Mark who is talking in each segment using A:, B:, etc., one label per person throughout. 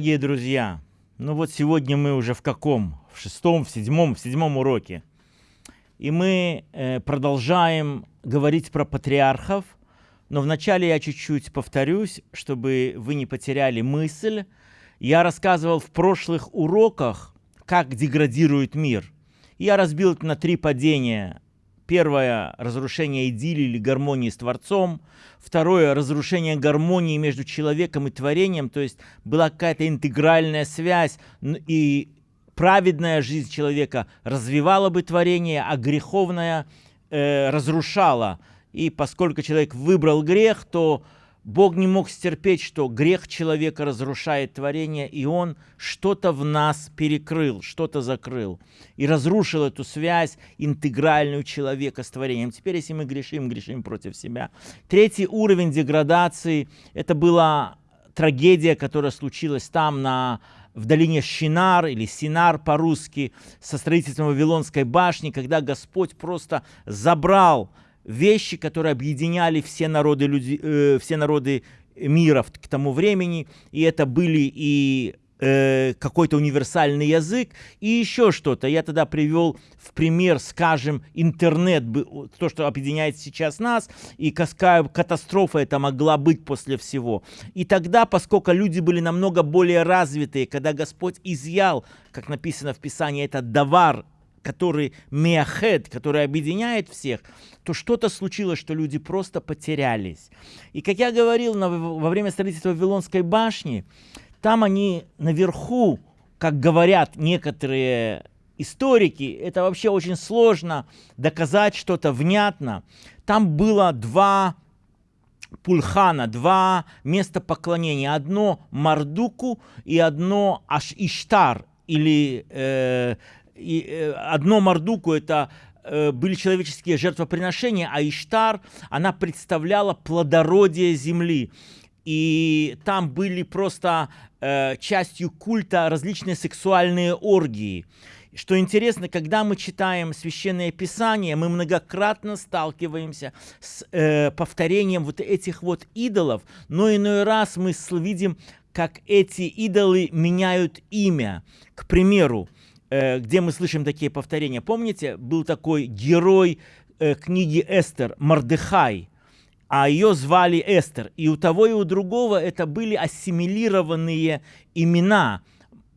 A: дорогие друзья! Ну вот сегодня мы уже в каком? В шестом, в седьмом, в седьмом уроке. И мы э, продолжаем говорить про патриархов, но вначале я чуть-чуть повторюсь, чтобы вы не потеряли мысль. Я рассказывал в прошлых уроках, как деградирует мир. Я разбил это на три падения Первое – разрушение идиллии или гармонии с Творцом. Второе – разрушение гармонии между человеком и творением, то есть была какая-то интегральная связь, и праведная жизнь человека развивала бы творение, а греховная э, разрушала. И поскольку человек выбрал грех, то Бог не мог стерпеть, что грех человека разрушает творение, и Он что-то в нас перекрыл, что-то закрыл. И разрушил эту связь интегральную человека с творением. Теперь, если мы грешим, грешим против себя. Третий уровень деградации – это была трагедия, которая случилась там, на, в долине Шинар, или Синар по-русски, со строительством Вавилонской башни, когда Господь просто забрал вещи, которые объединяли все народы, люди, э, все народы мира к тому времени, и это были и э, какой-то универсальный язык, и еще что-то. Я тогда привел в пример, скажем, интернет, то, что объединяет сейчас нас, и какая катастрофа это могла быть после всего. И тогда, поскольку люди были намного более развитые, когда Господь изъял, как написано в Писании, этот давар который меахед, который объединяет всех, то что-то случилось, что люди просто потерялись. И как я говорил на, во время строительства Вавилонской башни, там они наверху, как говорят некоторые историки, это вообще очень сложно доказать что-то внятно. Там было два пульхана, два места поклонения. Одно Мардуку и одно Аш Иштар, или э, и, э, одно Мардуку это э, были человеческие жертвоприношения, а Иштар, она представляла плодородие земли. И там были просто э, частью культа различные сексуальные оргии. Что интересно, когда мы читаем Священное Писание, мы многократно сталкиваемся с э, повторением вот этих вот идолов, но иной раз мы видим, как эти идолы меняют имя. К примеру, где мы слышим такие повторения. Помните, был такой герой э, книги Эстер, Мардыхай, а ее звали Эстер. И у того и у другого это были ассимилированные имена.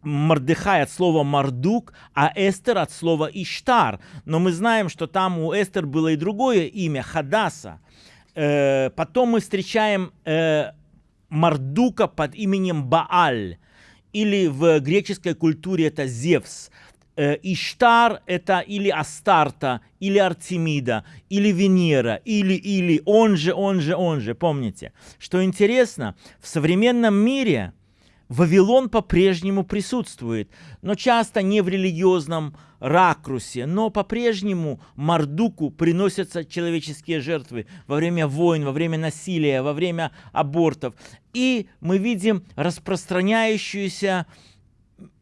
A: Мардыхай от слова Мардук, а Эстер от слова Иштар. Но мы знаем, что там у Эстер было и другое имя, Хадаса. Э, потом мы встречаем Мардука под именем Бааль или в греческой культуре это Зевс. Э, Иштар – это или Астарта, или Артемида, или Венера, или, или, он же, он же, он же, помните. Что интересно, в современном мире Вавилон по-прежнему присутствует, но часто не в религиозном ракурсе, но по-прежнему Мардуку приносятся человеческие жертвы во время войн, во время насилия, во время абортов. И мы видим распространяющуюся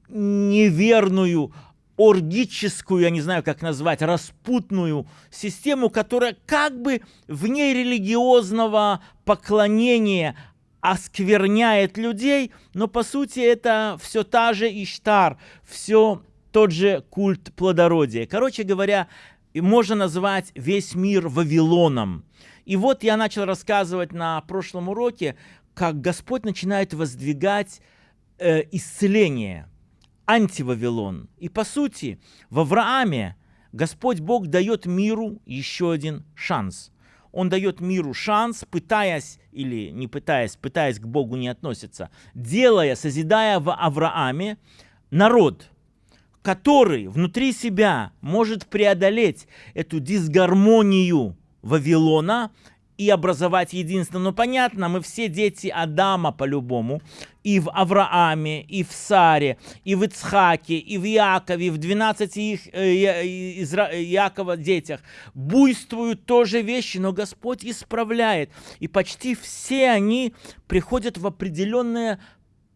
A: неверную, оргическую, я не знаю, как назвать, распутную систему, которая как бы вне религиозного поклонения оскверняет людей, но по сути это все та же Иштар, все тот же культ плодородия. Короче говоря, можно назвать весь мир Вавилоном. И вот я начал рассказывать на прошлом уроке, как Господь начинает воздвигать э, исцеление, антивавилон. И по сути, в Аврааме Господь Бог дает миру еще один шанс – он дает миру шанс, пытаясь, или не пытаясь, пытаясь к Богу не относиться, делая, созидая в Аврааме народ, который внутри себя может преодолеть эту дисгармонию Вавилона, и образовать единство. Но понятно, мы все дети Адама по-любому. И в Аврааме, и в Саре, и в Ицхаке, и в Якове, и в 12 их, э, Изра... Якова детях. Буйствуют тоже вещи, но Господь исправляет. И почти все они приходят в определенное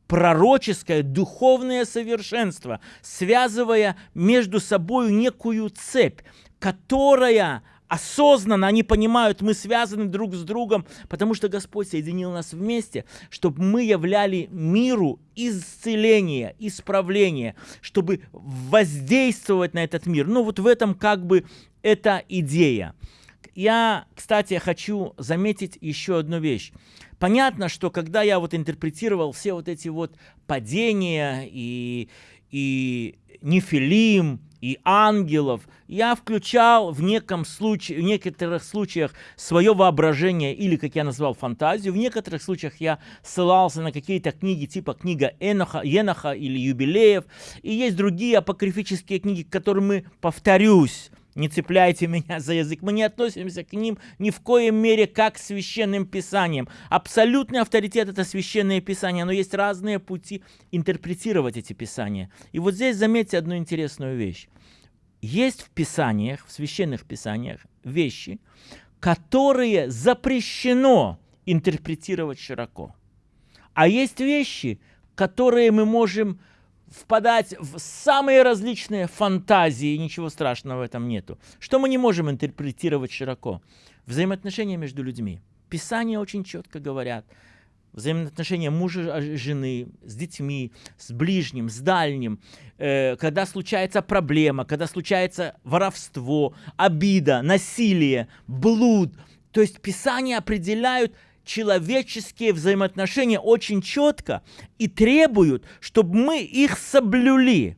A: пророческое, духовное совершенство, связывая между собой некую цепь, которая осознанно, они понимают, мы связаны друг с другом, потому что Господь соединил нас вместе, чтобы мы являли миру исцеление, исправление, чтобы воздействовать на этот мир. Ну вот в этом как бы эта идея. Я, кстати, хочу заметить еще одну вещь. Понятно, что когда я вот интерпретировал все вот эти вот падения и, и нефилим, и ангелов, я включал в, неком случае, в некоторых случаях свое воображение или, как я назвал, фантазию. В некоторых случаях я ссылался на какие-то книги типа книга Эноха, Еноха или Юбилеев. И есть другие апокрифические книги, к которым мы, повторюсь, не цепляйте меня за язык. Мы не относимся к ним ни в коем мере как к священным писаниям. Абсолютный авторитет – это священные писания, но есть разные пути интерпретировать эти писания. И вот здесь заметьте одну интересную вещь. Есть в писаниях, в священных писаниях вещи, которые запрещено интерпретировать широко. А есть вещи, которые мы можем впадать в самые различные фантазии, ничего страшного в этом нету. Что мы не можем интерпретировать широко? Взаимоотношения между людьми. Писания очень четко говорят. Взаимоотношения мужа, жены, с детьми, с ближним, с дальним. Э, когда случается проблема, когда случается воровство, обида, насилие, блуд. То есть Писания определяют человеческие взаимоотношения очень четко и требуют, чтобы мы их соблюли.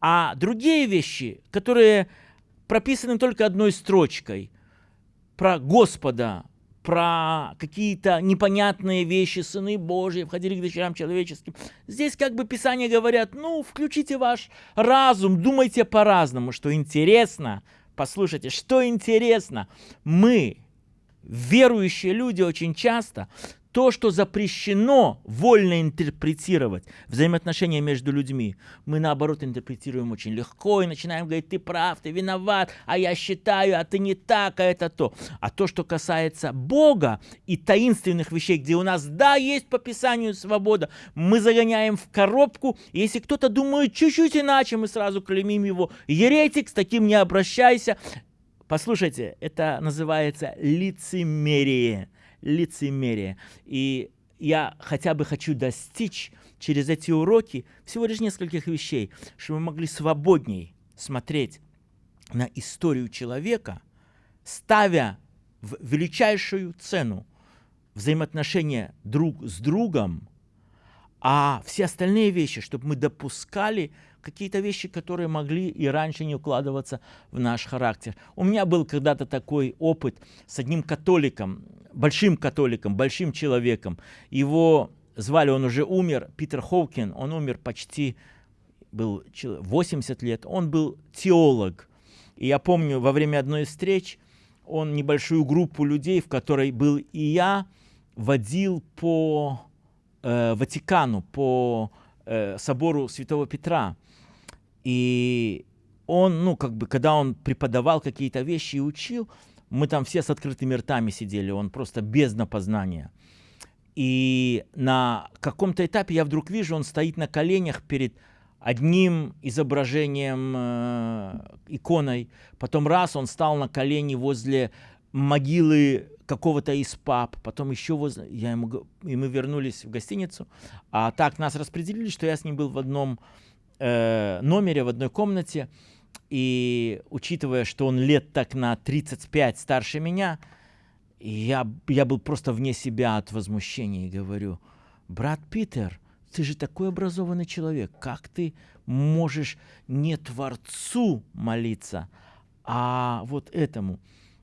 A: А другие вещи, которые прописаны только одной строчкой, про Господа, про какие-то непонятные вещи, сыны Божьи, входили к дочерям человеческим. Здесь как бы Писание говорят, ну, включите ваш разум, думайте по-разному, что интересно. Послушайте, что интересно, мы верующие люди очень часто то, что запрещено вольно интерпретировать, взаимоотношения между людьми, мы наоборот интерпретируем очень легко и начинаем говорить, ты прав, ты виноват, а я считаю, а ты не так, а это то. А то, что касается Бога и таинственных вещей, где у нас, да, есть по Писанию свобода, мы загоняем в коробку, и если кто-то думает чуть-чуть иначе, мы сразу клеймим его, еретик, с таким не обращайся, Послушайте, это называется лицемерие. Лицемерие. И я хотя бы хочу достичь через эти уроки всего лишь нескольких вещей, чтобы мы могли свободней смотреть на историю человека, ставя в величайшую цену взаимоотношения друг с другом, а все остальные вещи, чтобы мы допускали какие-то вещи, которые могли и раньше не укладываться в наш характер. У меня был когда-то такой опыт с одним католиком, большим католиком, большим человеком. Его звали, он уже умер, Питер Хоукин, он умер почти, был 80 лет, он был теолог. И я помню, во время одной из встреч он небольшую группу людей, в которой был и я, водил по э, Ватикану, по э, собору Святого Петра. И он, ну, как бы, когда он преподавал какие-то вещи и учил, мы там все с открытыми ртами сидели, он просто без напознания. И на каком-то этапе я вдруг вижу, он стоит на коленях перед одним изображением, э, иконой. Потом раз он стал на колени возле могилы какого-то из пап, потом еще возле... Я ему... И мы вернулись в гостиницу. А так нас распределили, что я с ним был в одном э, номере в одной комнате, и учитывая, что он лет так на 35 старше меня, я, я был просто вне себя от возмущения и говорю, брат Питер, ты же такой образованный человек, как ты можешь не Творцу молиться, а вот этому?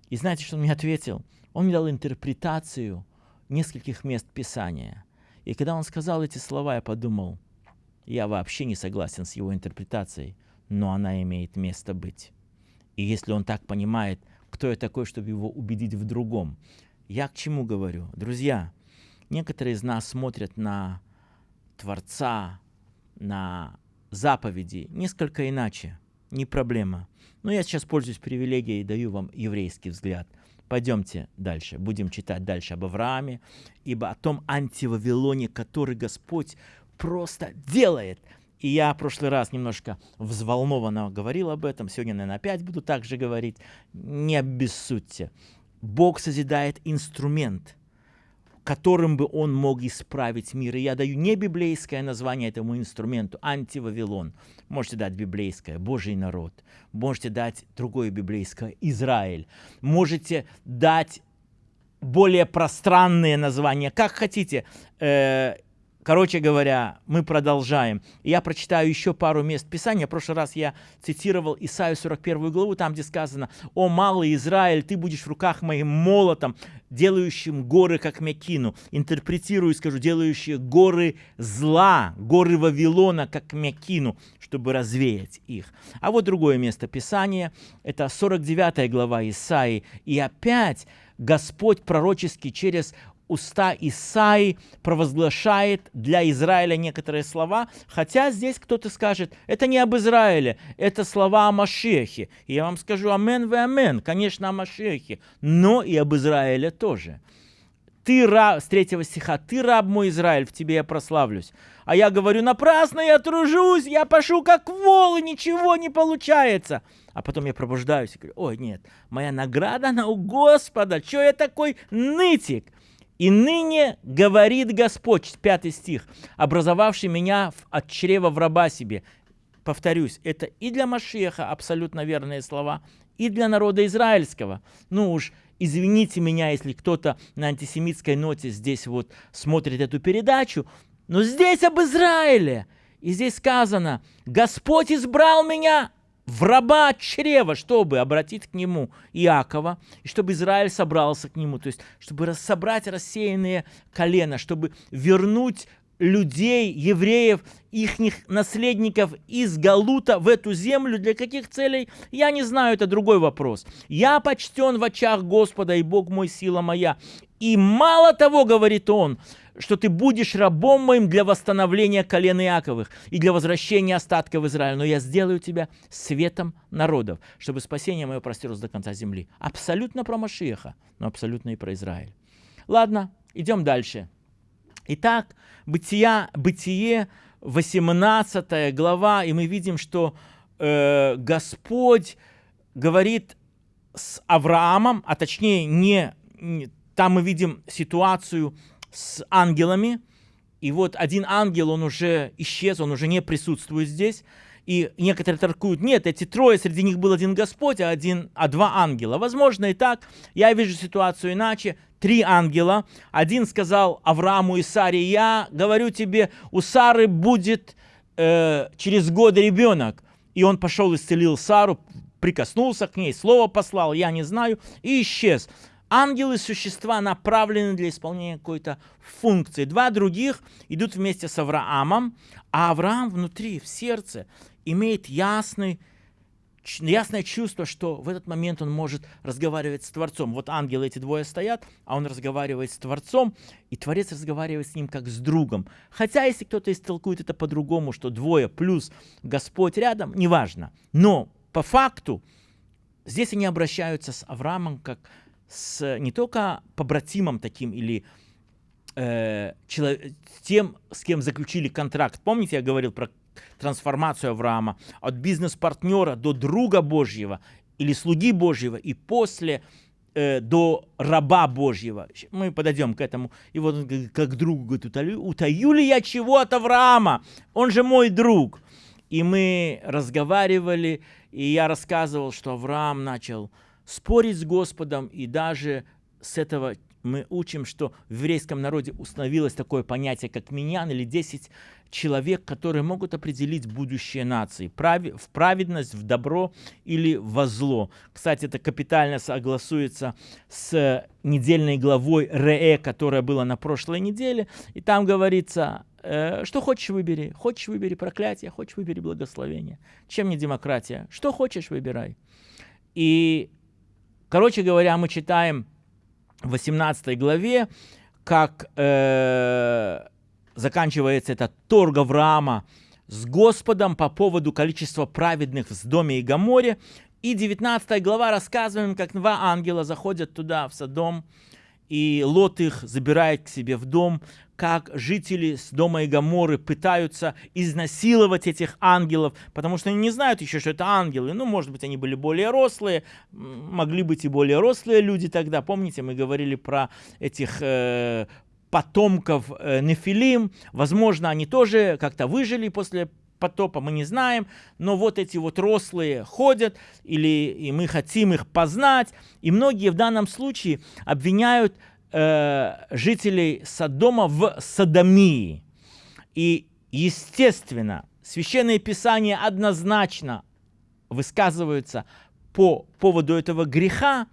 A: И знаете, что он мне ответил? Он мне дал интерпретацию нескольких мест Писания. И когда он сказал эти слова, я подумал – я вообще не согласен с его интерпретацией, но она имеет место быть. И если он так понимает, кто я такой, чтобы его убедить в другом. Я к чему говорю? Друзья, некоторые из нас смотрят на Творца, на заповеди несколько иначе. Не проблема. Но я сейчас пользуюсь привилегией и даю вам еврейский взгляд. Пойдемте дальше. Будем читать дальше об Аврааме, ибо о том антивавилоне, который Господь просто делает. И я в прошлый раз немножко взволнованно говорил об этом, сегодня, наверное, опять буду так же говорить. Не обессудьте. Бог созидает инструмент, которым бы он мог исправить мир. И я даю не библейское название этому инструменту, антивавилон. Можете дать библейское, Божий народ. Можете дать другое библейское, Израиль. Можете дать более пространные названия, как хотите. Э, Короче говоря, мы продолжаем. Я прочитаю еще пару мест Писания. В прошлый раз я цитировал Исаию 41 главу, там, где сказано, «О, малый Израиль, ты будешь в руках моим молотом, делающим горы, как Мякину». Интерпретирую, скажу, делающие горы зла, горы Вавилона, как Мякину, чтобы развеять их. А вот другое место Писания, это 49 глава Исаии. И опять Господь пророчески через уста Исаи провозглашает для Израиля некоторые слова, хотя здесь кто-то скажет, это не об Израиле, это слова о Машехе. И я вам скажу амен вы амен, конечно, о Машехе, но и об Израиле тоже. Ты раб, с третьего стиха, ты раб мой Израиль, в тебе я прославлюсь. А я говорю, напрасно я тружусь, я пашу как вол, и ничего не получается. А потом я пробуждаюсь и говорю, ой, нет, моя награда, она у Господа, что я такой нытик? «И ныне говорит Господь», пятый стих, «образовавший меня от чрева в раба себе». Повторюсь, это и для Машеха абсолютно верные слова, и для народа израильского. Ну уж, извините меня, если кто-то на антисемитской ноте здесь вот смотрит эту передачу, но здесь об Израиле. И здесь сказано, Господь избрал меня в раба чрева, чтобы обратить к нему Иакова, и чтобы Израиль собрался к нему, то есть чтобы собрать рассеянные колена, чтобы вернуть людей, евреев, их наследников из Галута в эту землю. Для каких целей? Я не знаю, это другой вопрос. Я почтен в очах Господа, и Бог мой, сила моя. И мало того, говорит он, что ты будешь рабом моим для восстановления колен Иаковых и для возвращения остатков Израиля, но я сделаю тебя светом народов, чтобы спасение мое простерлось до конца земли. Абсолютно про Машиеха, но абсолютно и про Израиль. Ладно, идем дальше. Итак, Бытия, Бытие, 18 глава, и мы видим, что э, Господь говорит с Авраамом, а точнее не, не там мы видим ситуацию с ангелами. И вот один ангел, он уже исчез, он уже не присутствует здесь. И некоторые торкуют, нет, эти трое, среди них был один Господь, а, один, а два ангела. Возможно и так. Я вижу ситуацию иначе. Три ангела. Один сказал Аврааму и Саре, я говорю тебе, у Сары будет э, через годы ребенок. И он пошел исцелил Сару, прикоснулся к ней, слово послал, я не знаю, и исчез. Ангелы – существа, направлены для исполнения какой-то функции. Два других идут вместе с Авраамом, а Авраам внутри, в сердце, имеет ясный, ясное чувство, что в этот момент он может разговаривать с Творцом. Вот ангелы эти двое стоят, а он разговаривает с Творцом, и Творец разговаривает с ним как с другом. Хотя, если кто-то истолкует это по-другому, что двое плюс Господь рядом, неважно. Но по факту здесь они обращаются с Авраамом как с не только побратимом таким или э, человек, тем, с кем заключили контракт. Помните, я говорил про трансформацию Авраама от бизнес-партнера до друга Божьего или слуги Божьего, и после э, до раба Божьего. Мы подойдем к этому. И вот он как другу говорит, утаю, утаю ли я чего от Авраама? Он же мой друг. И мы разговаривали, и я рассказывал, что Авраам начал спорить с Господом, и даже с этого мы учим, что в еврейском народе установилось такое понятие, как миньян или 10 человек, которые могут определить будущее нации, в праведность, в добро или во зло. Кстати, это капитально согласуется с недельной главой Ре, которая была на прошлой неделе, и там говорится, э, что хочешь выбери, хочешь выбери проклятие, хочешь выбери благословение. Чем не демократия? Что хочешь выбирай. И Короче говоря, мы читаем в 18 главе, как э, заканчивается этот торг Авраама с Господом по поводу количества праведных в Сдоме и Гаморе. И 19 глава рассказываем, как два ангела заходят туда, в Содом, и Лот их забирает к себе в дом, как жители с дома и Гаморы пытаются изнасиловать этих ангелов, потому что они не знают еще, что это ангелы. Ну, может быть, они были более рослые, могли быть и более рослые люди тогда. Помните, мы говорили про этих э, потомков э, Нефилим. Возможно, они тоже как-то выжили после потопа, мы не знаем, но вот эти вот рослые ходят, или и мы хотим их познать, и многие в данном случае обвиняют э, жителей Содома в садомии. И, естественно, Священное Писание однозначно высказываются по поводу этого греха,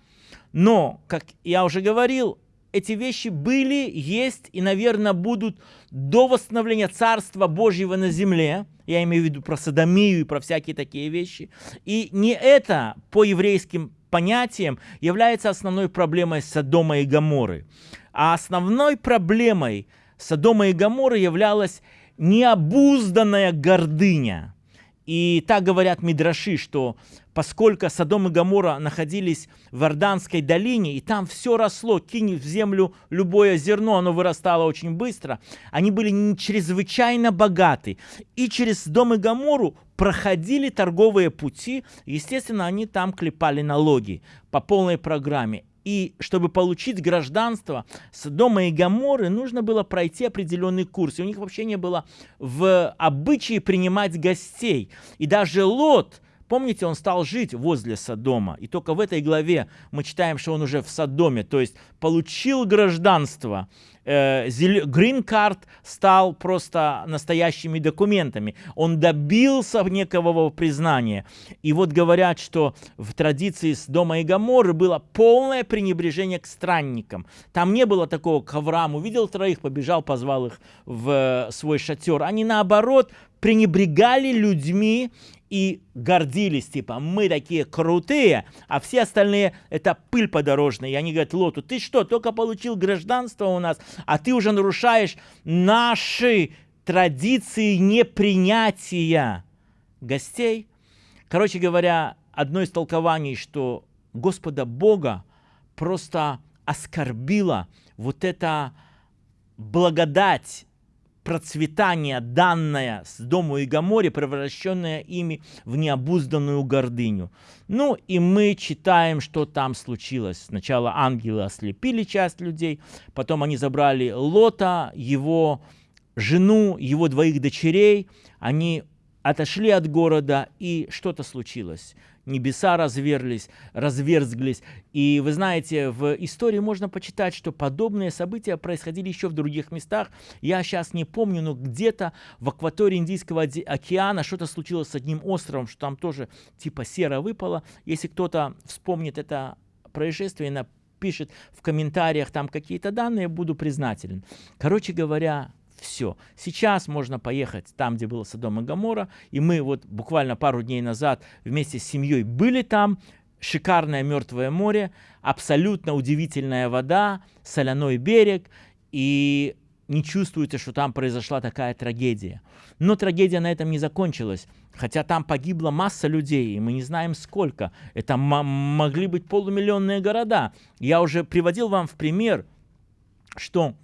A: но, как я уже говорил, эти вещи были, есть и, наверное, будут до восстановления Царства Божьего на земле. Я имею в виду про садомию и про всякие такие вещи. И не это по еврейским понятием является основной проблемой Содома и Гаморы. А основной проблемой Содома и Гаморы являлась необузданная гордыня. И так говорят Мидраши, что поскольку Содом и Гамора находились в Иорданской долине, и там все росло, кинь в землю любое зерно, оно вырастало очень быстро, они были чрезвычайно богаты. И через Содом и Гамору проходили торговые пути, естественно, они там клепали налоги по полной программе. И чтобы получить гражданство Содома и Гаморы, нужно было пройти определенный курс. И у них вообще не было в обычае принимать гостей. И даже Лот, Помните, он стал жить возле Содома. И только в этой главе мы читаем, что он уже в Содоме, то есть получил гражданство. Грин-карт э, стал просто настоящими документами. Он добился некого признания. И вот говорят, что в традиции с дома и Гаморы было полное пренебрежение к странникам. Там не было такого, к Аврааму увидел троих, побежал, позвал их в свой шатер. Они наоборот пренебрегали людьми и гордились, типа, мы такие крутые, а все остальные это пыль подорожная. И они говорят Лоту, ты что, только получил гражданство у нас, а ты уже нарушаешь наши традиции непринятия гостей. Короче говоря, одно из толкований, что Господа Бога просто оскорбила вот эта благодать процветание, данное с дому и Гаморе, превращенное ими в необузданную гордыню. Ну и мы читаем, что там случилось. Сначала ангелы ослепили часть людей, потом они забрали Лота, его жену, его двоих дочерей, они отошли от города, и что-то случилось небеса разверлись, разверзглись. И вы знаете, в истории можно почитать, что подобные события происходили еще в других местах. Я сейчас не помню, но где-то в акватории Индийского океана что-то случилось с одним островом, что там тоже типа сера выпала. Если кто-то вспомнит это происшествие, напишет в комментариях там какие-то данные, буду признателен. Короче говоря, все. Сейчас можно поехать там, где было Содом и Гамора, и мы вот буквально пару дней назад вместе с семьей были там, шикарное Мертвое море, абсолютно удивительная вода, соляной берег, и не чувствуется, что там произошла такая трагедия. Но трагедия на этом не закончилась, хотя там погибла масса людей, и мы не знаем сколько. Это могли быть полумиллионные города. Я уже приводил вам в пример, что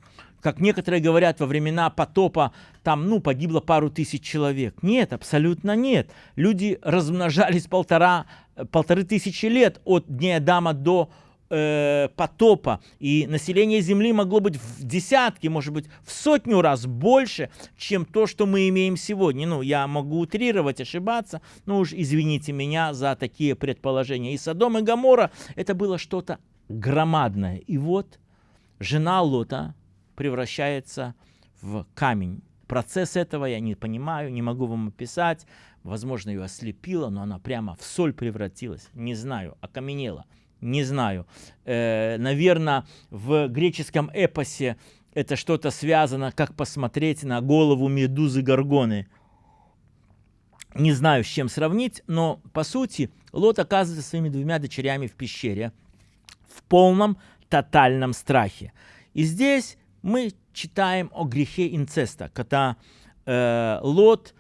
A: как некоторые говорят, во времена потопа там, ну, погибло пару тысяч человек. Нет, абсолютно нет. Люди размножались полтора, полторы тысячи лет от дня Адама до э, потопа. И население Земли могло быть в десятки, может быть, в сотню раз больше, чем то, что мы имеем сегодня. Ну, я могу утрировать, ошибаться, но уж извините меня за такие предположения. И Содом и Гамора это было что-то громадное. И вот жена Лота, превращается в камень. Процесс этого я не понимаю, не могу вам описать. Возможно, ее ослепило, но она прямо в соль превратилась. Не знаю, окаменела. Не знаю. Э, наверное, в греческом эпосе это что-то связано, как посмотреть на голову медузы Горгоны. Не знаю, с чем сравнить, но по сути Лот оказывается своими двумя дочерями в пещере в полном тотальном страхе. И здесь мы читаем о грехе инцеста, когда э, Лот,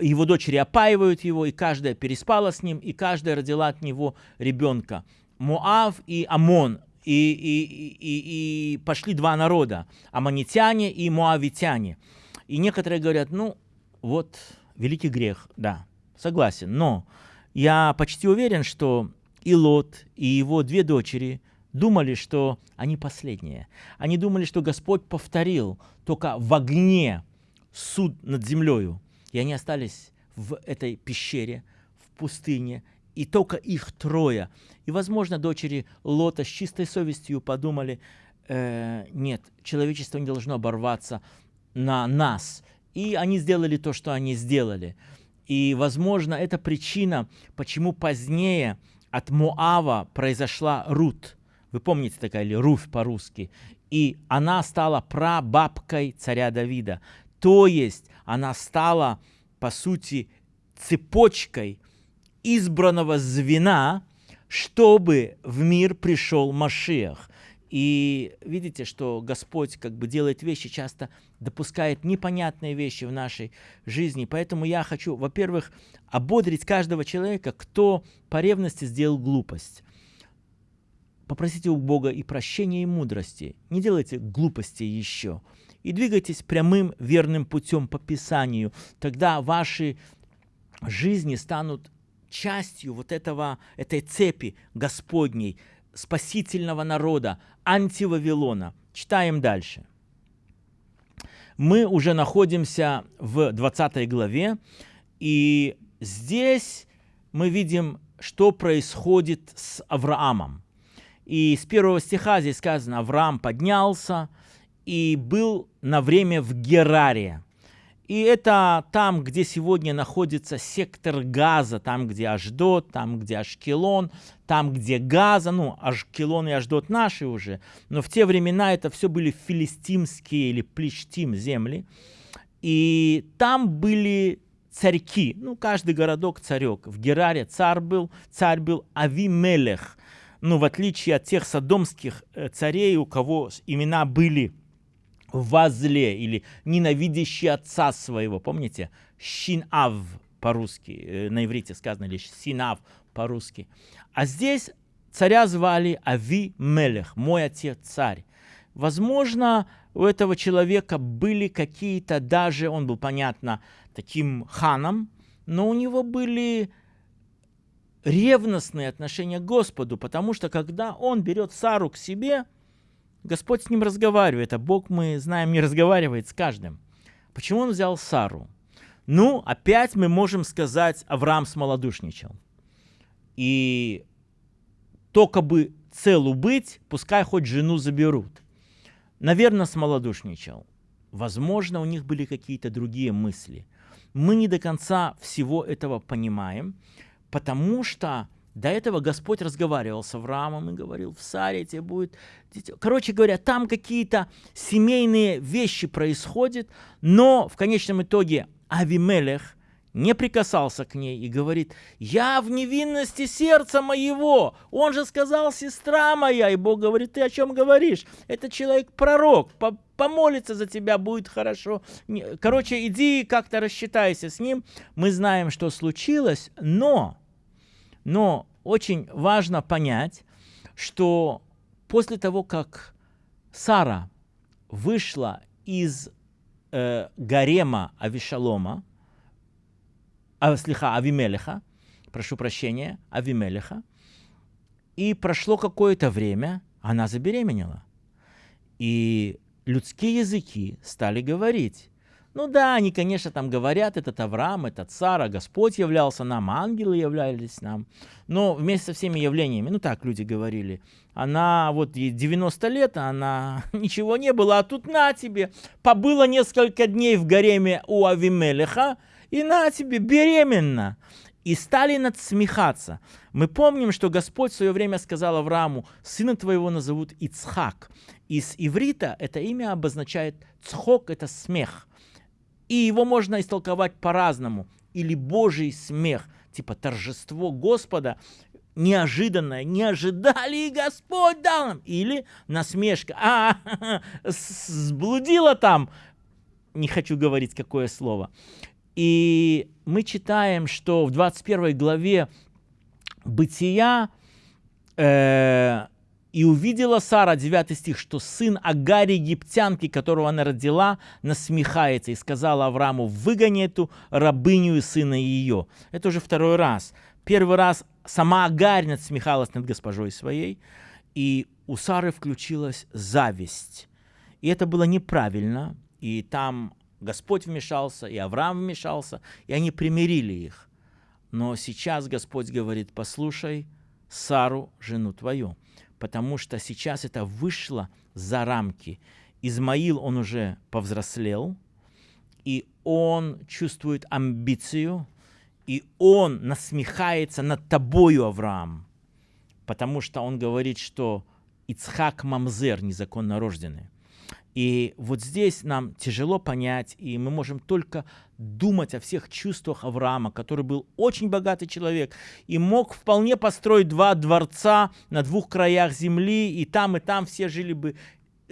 A: его дочери опаивают его, и каждая переспала с ним, и каждая родила от него ребенка. Моав и Амон, и, и, и, и пошли два народа, аманитяне и муавитяне. И некоторые говорят, ну, вот, великий грех, да, согласен, но я почти уверен, что и Лот, и его две дочери думали, что они последние. Они думали, что Господь повторил только в огне суд над землею. И они остались в этой пещере, в пустыне, и только их трое. И, возможно, дочери Лота с чистой совестью подумали, э, нет, человечество не должно оборваться на нас. И они сделали то, что они сделали. И, возможно, это причина, почему позднее от Моава произошла Рут. Вы помните такая или Руфь по-русски? И она стала прабабкой царя Давида. То есть она стала, по сути, цепочкой избранного звена, чтобы в мир пришел Машиах. И видите, что Господь как бы делает вещи, часто допускает непонятные вещи в нашей жизни. Поэтому я хочу, во-первых, ободрить каждого человека, кто по ревности сделал глупость. Попросите у Бога и прощения, и мудрости. Не делайте глупости еще. И двигайтесь прямым верным путем по Писанию. Тогда ваши жизни станут частью вот этого, этой цепи Господней, спасительного народа, антивавилона. Читаем дальше. Мы уже находимся в 20 главе, и здесь мы видим, что происходит с Авраамом. И с первого стиха здесь сказано, Авраам поднялся и был на время в Гераре. И это там, где сегодня находится сектор Газа, там, где Аждот, там, где Ашкелон, там, где Газа, ну, Ашкелон и Аждот наши уже, но в те времена это все были филистимские или плештим земли, и там были царьки, ну, каждый городок царек. В Гераре царь был, царь был Авимелех, ну, в отличие от тех содомских э, царей, у кого имена были возле или ненавидящий отца своего. Помните? Шинав по-русски, э, на иврите сказано лишь Синав по-русски. А здесь царя звали Ави Мелех, мой отец царь. Возможно, у этого человека были какие-то даже, он был, понятно, таким ханом, но у него были ревностные отношения к Господу, потому что когда он берет Сару к себе – Господь с ним разговаривает, а Бог, мы знаем, не разговаривает с каждым. Почему он взял Сару? Ну, опять мы можем сказать, Авраам смолодушничал. И только бы целу быть, пускай хоть жену заберут. Наверное, смолодушничал. Возможно, у них были какие-то другие мысли. Мы не до конца всего этого понимаем, потому что до этого Господь разговаривал с Авраамом и говорил, в Саре тебе будет... Короче говоря, там какие-то семейные вещи происходят, но в конечном итоге Авимелех не прикасался к ней и говорит, я в невинности сердца моего. Он же сказал, сестра моя. И Бог говорит, ты о чем говоришь? Это человек-пророк, помолится за тебя, будет хорошо. Короче, иди как-то рассчитайся с ним. Мы знаем, что случилось, но но очень важно понять, что после того, как Сара вышла из э, гарема Авишалома, а, слиха, Авимелеха, прошу прощения, Авимелеха, и прошло какое-то время, она забеременела. И людские языки стали говорить, ну да, они, конечно, там говорят, этот Авраам, этот Сара, Господь являлся нам, ангелы являлись нам. Но вместе со всеми явлениями, ну так люди говорили, она вот ей 90 лет, она ничего не было, а тут на тебе, побыла несколько дней в гареме у Авимелеха, и на тебе, беременна. И стали надсмехаться. Мы помним, что Господь в свое время сказал Аврааму, сына твоего назовут Ицхак. Из иврита это имя обозначает цхок, это смех. И его можно истолковать по-разному. Или Божий смех, типа торжество Господа, неожиданное, не ожидали, и Господь дал нам. Или насмешка, а, сблудила там, не хочу говорить какое слово. И мы читаем, что в 21 главе Бытия э, И увидела Сара, 9 стих, что сын Агари египтянки, которого она родила, насмехается и сказала Аврааму, выгони эту рабыню и сына ее. Это уже второй раз. Первый раз сама Агарь насмехалась над госпожой своей, и у Сары включилась зависть. И это было неправильно, и там Господь вмешался, и Авраам вмешался, и они примирили их. Но сейчас Господь говорит, послушай Сару, жену твою потому что сейчас это вышло за рамки. Измаил, он уже повзрослел, и он чувствует амбицию, и он насмехается над тобою, Авраам, потому что он говорит, что Ицхак Мамзер, незаконно рожденный. И вот здесь нам тяжело понять, и мы можем только думать о всех чувствах Авраама, который был очень богатый человек и мог вполне построить два дворца на двух краях земли, и там, и там все жили бы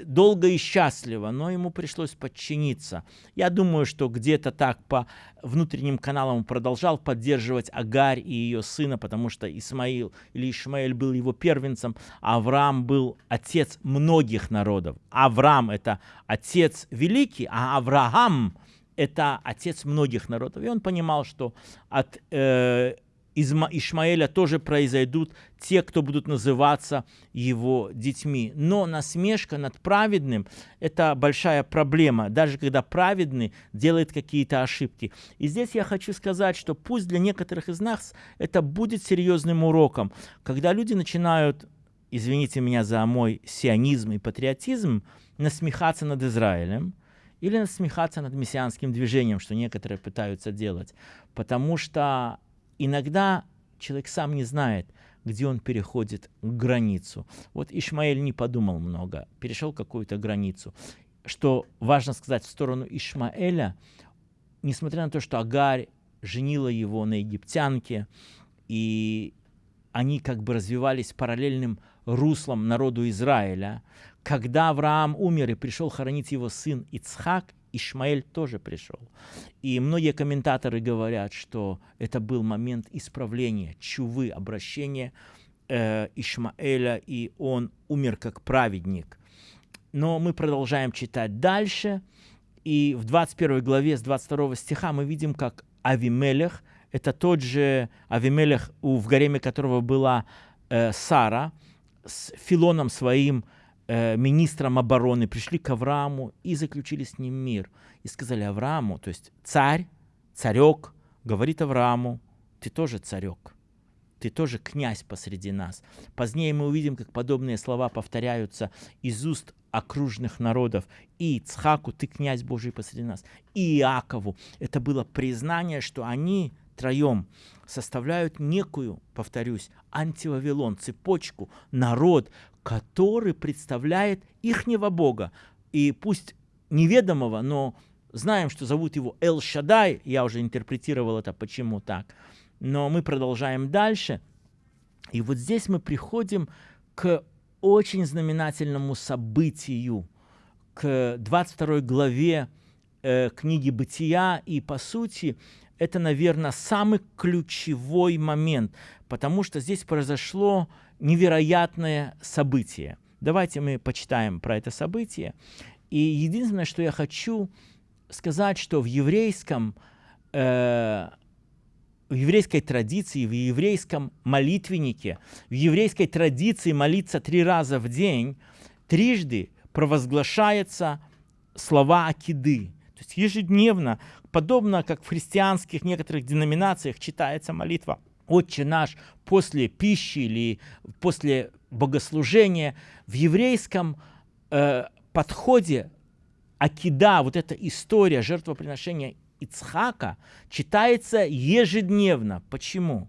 A: долго и счастливо, но ему пришлось подчиниться. Я думаю, что где-то так по внутренним каналам продолжал поддерживать Агарь и ее сына, потому что Исмаил или Ишмаэль был его первенцем, а Авраам был отец многих народов. Авраам – это отец великий, а Авраам – это отец многих народов. И он понимал, что от э, из Ишмаэля тоже произойдут те, кто будут называться его детьми. Но насмешка над праведным – это большая проблема, даже когда праведный делает какие-то ошибки. И здесь я хочу сказать, что пусть для некоторых из нас это будет серьезным уроком, когда люди начинают, извините меня за мой сионизм и патриотизм, насмехаться над Израилем, или насмехаться над мессианским движением, что некоторые пытаются делать. Потому что иногда человек сам не знает, где он переходит границу. Вот Ишмаэль не подумал много, перешел какую-то границу. Что важно сказать в сторону Ишмаэля, несмотря на то, что Агарь женила его на египтянке, и они как бы развивались параллельным руслом народу Израиля, когда Авраам умер и пришел хоронить его сын Ицхак, Ишмаэль тоже пришел. И многие комментаторы говорят, что это был момент исправления, чувы, обращения э, Ишмаэля, и он умер как праведник. Но мы продолжаем читать дальше, и в 21 главе с 22 стиха мы видим, как Авимелех, это тот же Авимелех, в гареме которого была э, Сара, с Филоном своим, э, министром обороны пришли к Аврааму и заключили с ним мир. И сказали Аврааму, то есть царь, царек, говорит Аврааму, ты тоже царек, ты тоже князь посреди нас. Позднее мы увидим, как подобные слова повторяются из уст окружных народов. И Ицхаку, ты князь Божий посреди нас. И Иакову. Это было признание, что они троем составляют некую, повторюсь, антивавилон, цепочку, народ, который представляет ихнего Бога. И пусть неведомого, но знаем, что зовут его Эл-Шадай, я уже интерпретировал это, почему так. Но мы продолжаем дальше. И вот здесь мы приходим к очень знаменательному событию, к 22 главе э, книги «Бытия», и, по сути, это, наверное, самый ключевой момент, потому что здесь произошло невероятное событие. Давайте мы почитаем про это событие. И единственное, что я хочу сказать, что в еврейском, э, в еврейской традиции, в еврейском молитвеннике, в еврейской традиции молиться три раза в день, трижды провозглашается слова Акиды. То есть ежедневно, подобно как в христианских некоторых деноминациях читается молитва «Отче наш» после пищи или после богослужения, в еврейском э, подходе Акида, вот эта история жертвоприношения Ицхака, читается ежедневно. Почему?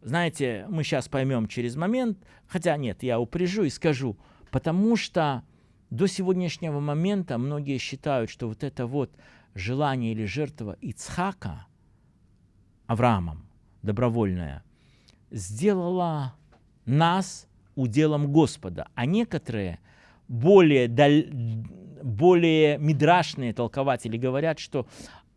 A: Знаете, мы сейчас поймем через момент, хотя нет, я упряжу и скажу, потому что до сегодняшнего момента многие считают, что вот это вот желание или жертва Ицхака Авраамом, добровольная, сделала нас уделом Господа, а некоторые более, даль, более мидрашные толкователи говорят, что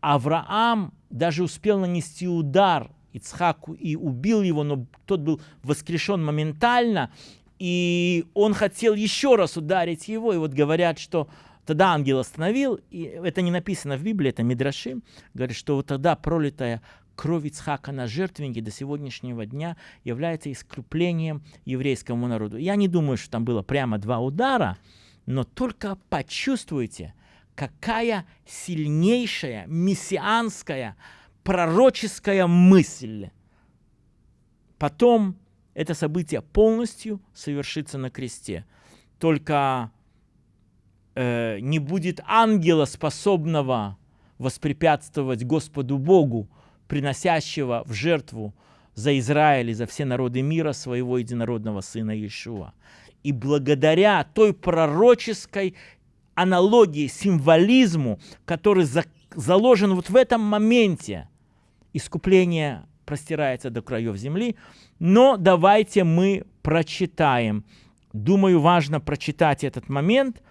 A: Авраам даже успел нанести удар Ицхаку и убил его, но тот был воскрешен моментально, и он хотел еще раз ударить его, и вот говорят, что тогда ангел остановил, и это не написано в Библии, это Мидрашим, говорит, что вот тогда пролитая кровь Ицхака на жертвеннике до сегодняшнего дня является искуплением еврейскому народу. Я не думаю, что там было прямо два удара, но только почувствуйте, какая сильнейшая мессианская пророческая мысль. Потом это событие полностью совершится на кресте. Только э, не будет ангела, способного воспрепятствовать Господу Богу, приносящего в жертву за Израиль и за все народы мира своего единородного сына Иешуа. И благодаря той пророческой аналогии, символизму, который за, заложен вот в этом моменте, искупление простирается до краев земли. Но давайте мы прочитаем. Думаю, важно прочитать этот момент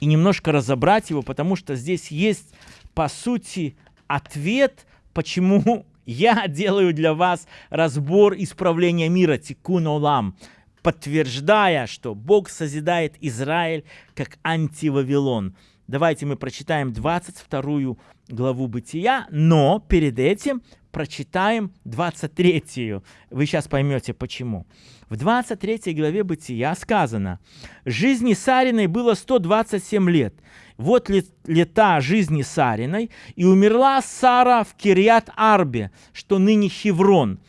A: и немножко разобрать его, потому что здесь есть, по сути, ответ, почему я делаю для вас разбор исправления мира, тикун олам, подтверждая, что Бог созидает Израиль как антивавилон. Давайте мы прочитаем 22 главу Бытия, но перед этим прочитаем 23. Вы сейчас поймете почему. В 23 главе Бытия сказано, «Жизни Сариной было 127 лет. Вот лета жизни Сариной, и умерла Сара в Кириат-Арбе, что ныне Хеврон,